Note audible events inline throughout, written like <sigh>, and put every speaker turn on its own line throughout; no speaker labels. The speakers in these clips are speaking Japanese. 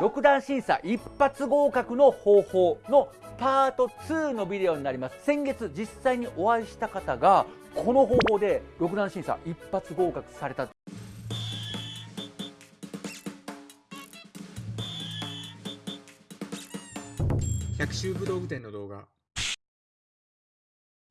6段審査一発合格の方法のパート2のビデオになります。先月実際にお会いした方がこの方法で6段審査一発合格された。
百秋武道具店の動画。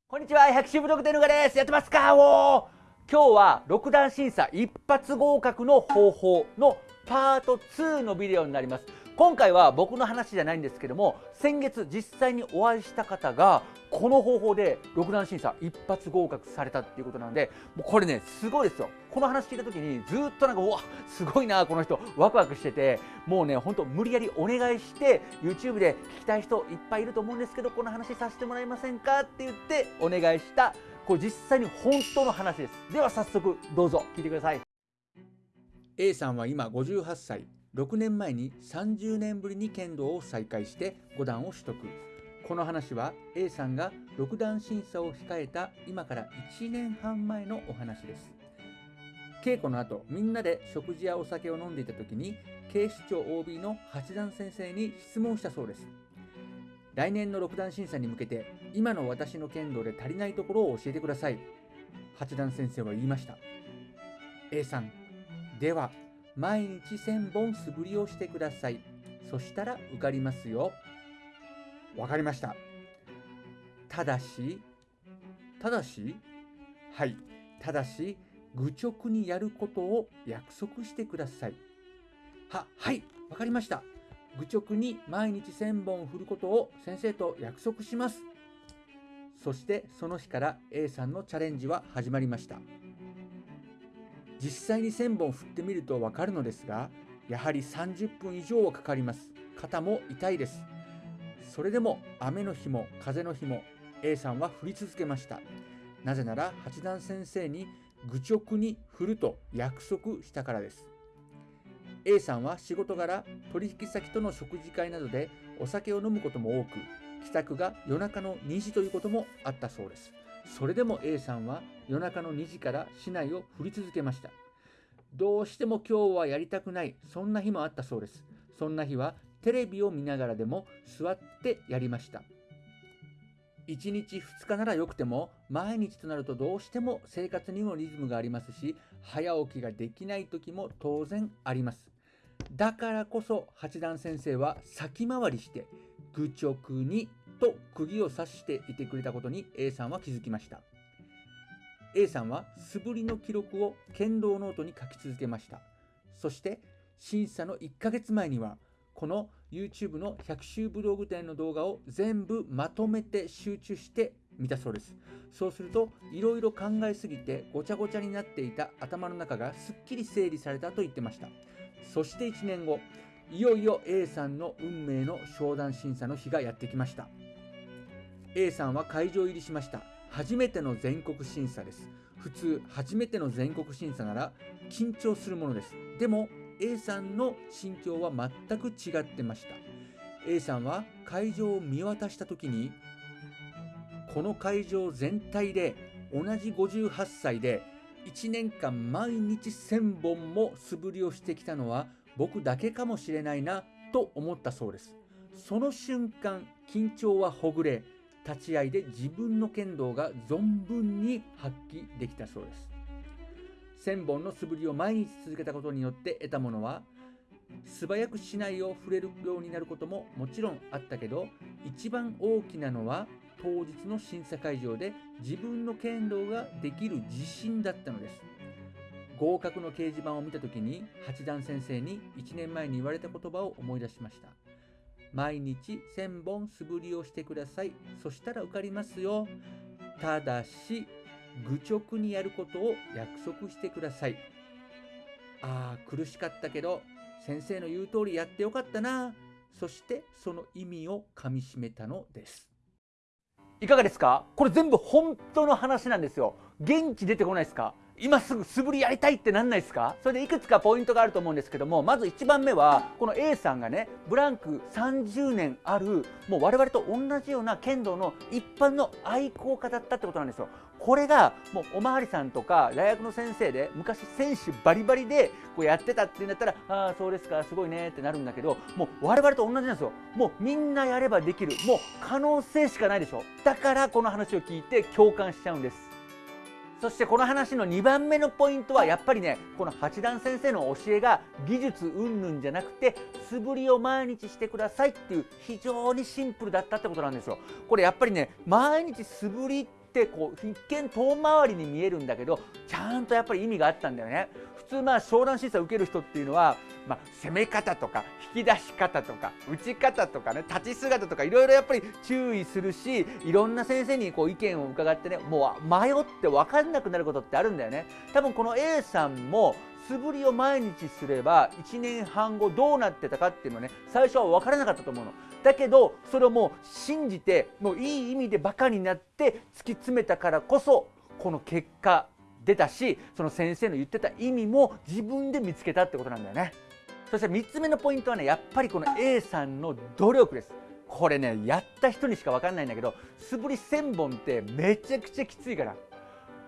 こんにちは百秋武道具店のがです。やってますか？お今日は6段審査一発合格の方法のパート2のビデオになります。今回は僕の話じゃないんですけども先月実際にお会いした方がこの方法で6段審査一発合格されたっていうことなのでもうこれねすごいですよ。この話聞いた時にずっとなんかうわすごいなこの人ワクワクしててもうねほんと無理やりお願いして YouTube で聞きたい人いっぱいいると思うんですけどこの話させてもらえませんかって言ってお願いしたこれ実際に本当の話です。では早速どうぞ聞いてください。
A さんは今58歳6年前に30年ぶりに剣道を再開して5段を取得。この話は A さんが6段審査を控えた今から1年半前のお話です。稽古の後みんなで食事やお酒を飲んでいた時に警視庁 OB の八段先生に質問したそうです。来年の6段審査に向けて今の私の剣道で足りないところを教えてください。八段先生は言いました。A さんでは毎日1000本素振りをしてください。そしたら受かりますよ。わかりました。ただし、ただし、はい、ただし、愚直にやることを約束してください。は、はい、わかりました。愚直に毎日1000本振ることを先生と約束します。そしてその日から A さんのチャレンジは始まりました。実際に1000本振ってみるとわかるのですがやはり30分以上はかかります。肩も痛いです。それでも雨の日も風の日も A さんは振り続けました。なぜなら八段先生に愚直に振ると約束したからです。A さんは仕事柄取引先との食事会などでお酒を飲むことも多く帰宅が夜中の2時ということもあったそうです。それでも A さんは夜中の2時から市内を振り続けました。どうしても今日はやりたくない、そんな日もあったそうです。そんな日はテレビを見ながらでも座ってやりました。1日2日ならよくても毎日となるとどうしても生活にもリズムがありますし早起きができない時も当然あります。だからこそ八段先生は先回りして愚直にと釘を刺していてくれたことに A さんは気づきました。A さんは素振りの記録を剣道ノートに書き続けました。そして審査の1ヶ月前にはこの YouTube の百秋武道具店の動画を全部まとめて集中して見たそうです。そうするといろいろ考えすぎてごちゃごちゃになっていた頭の中がすっきり整理されたと言ってました。そして1年後いよいよ A さんの運命の商談審査の日がやってきました。A さんは会場入りしました。初めての全国審査です。普通初めての全国審査なら緊張するものです。でも A さんの心境は全く違ってました。A さんは会場を見渡した時にこの会場全体で同じ58歳で1年間毎日1000本も素振りをしてきたのは僕だけかもしれないなと思ったそうです。その瞬間緊張はほぐれ立ち会いで自分の剣道が存分に発揮できたそうです。1000本の素振りを毎日続けたことによって得たものは素早く竹刀を触れるようになることももちろんあったけど一番大きなのは当日の審査会場で自分の剣道ができる自信だったのです。合格の掲示板を見た時に八段先生に1年前に言われた言葉を思い出しました。毎日1000本素振りをしてください。そしたら受かりますよ。ただし、愚直にやることを約束してください。ああ、苦しかったけど、先生の言う通りやってよかったな。そしてその意味をかみしめたのです。
いかがですか？これ全部本当の話なんですよ。元気出てこないですか？今すぐ素振りやりたいってなんないですか？それでいくつかポイントがあると思うんですけどもまず1番目はこの A さんがねブランク30年あるもう我々と同じような剣道の一般の愛好家だったってことなんですよ。
これがもうおまわりさんとか大学の先生で昔選手バリバリでこうやってたっていうんだったらああそうですかすごいねってなるんだけどもう我々と同じなんですよ。もうみんなやればできる。もう可能性しかないでしょ。だからこの話を聞いて共感しちゃうんです。そしてこの話の2番目のポイントはやっぱりねこの八段先生の教えが技術云々じゃなくて素振りを毎日してくださいっていう非常にシンプルだったってことなんですよ。これやっぱりね毎日素振りってこう一見遠回りに見えるんだけどちゃんとやっぱり意味があったんだよね。普通まあ商談審査を受ける人っていうのは、まあ、攻め方とか引き出し方とか打ち方とかね立ち姿とかいろいろやっぱり注意するしいろんな先生にこう意見を伺ってねもう迷って分かんなくなることってあるんだよね。多分この A さんも素振りを毎日すれば1年半後どうなってたかっていうのはね最初は分からなかったと思うの。だけどそれをもう信じてもういい意味でバカになって突き詰めたからこそこの結果出たしその先生の言ってた意味も自分で見つけたってことなんだよね。そして3つ目のポイントはねやっぱりこの A さんの努力です。これねやった人にしか分かんないんだけど素振り1000本ってめちゃくちゃきついから。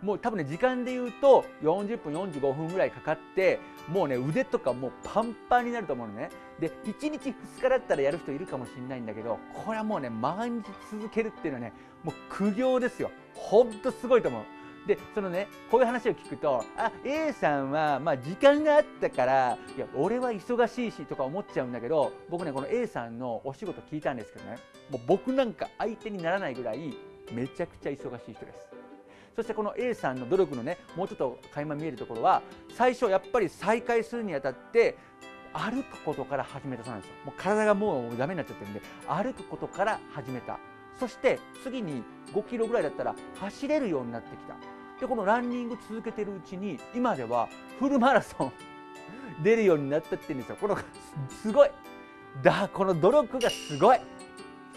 もう多分ね時間で言うと40分45分ぐらいかかってもうね腕とかもうパンパンになると思うのね。で1日2日だったらやる人いるかもしれないんだけどこれはもうね毎日続けるっていうのはねもう苦行ですよ。ほんとすごいと思う。でそのねこういう話を聞くとあ A さんはまあ時間があったからいや俺は忙しいしとか思っちゃうんだけど僕ねこの A さんのお仕事聞いたんですけどねもう僕なんか相手にならないぐらいめちゃくちゃ忙しい人です。そしてこの A さんの努力のねもうちょっと垣間見えるところは最初やっぱり再開するにあたって歩くことから始めたそうなんですよ。もう体がもうダメになっちゃってるんで歩くことから始めた。そして次に5キロぐらいだったら走れるようになってきた。でこのランニング続けてるうちに今ではフルマラソン <laughs> 出るようになったって言うんですよ。このすごい。だこの努力がすごい。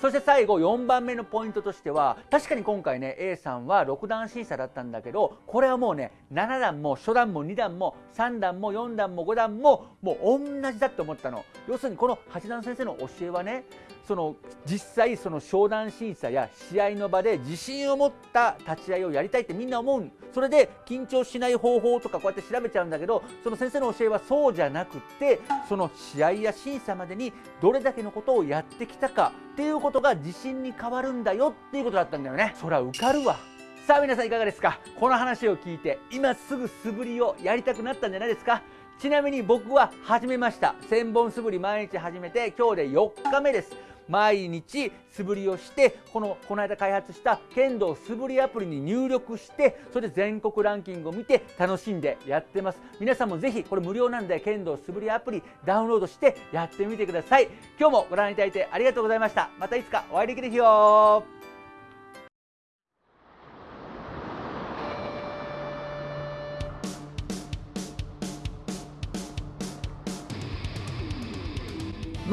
そして最後4番目のポイントとしては確かに今回ね A さんは6段審査だったんだけどこれはもうね7段も初段も2段も3段も4段も5段ももう同じだと思ったの。要するにこの8段先生の教えはねその実際その商談審査や試合の場で自信を持った立ち会いをやりたいってみんな思う。それで緊張しない方法とかこうやって調べちゃうんだけどその先生の教えはそうじゃなくてその試合や審査までにどれだけのことをやってきたかっていうことが自信に変わるんだよっていうことだったんだよね。そりゃ受かるわ。さあ皆さんいかがですか？この話を聞いて今すぐ素振りをやりたくなったんじゃないですか？ちなみに僕は始めました。1000本素振り毎日始めて今日で4日目です。毎日素振りをしてこのこの間開発した剣道素振りアプリに入力してそれで全国ランキングを見て楽しんでやってます。皆さんもぜひこれ無料なんで剣道素振りアプリダウンロードしてやってみてください。今日もご覧いただいてありがとうございました。またいつかお会いできる日を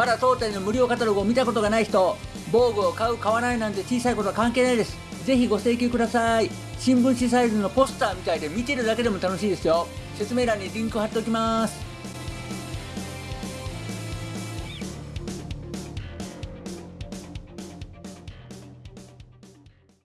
まだ当店の無料カタログを見たことがない人防具を買う買わないなんて小さいことは関係ないです。ぜひご請求ください。新聞紙サイズのポスターみたいで見てるだけでも楽しいですよ。説明欄にリンク貼っておきます。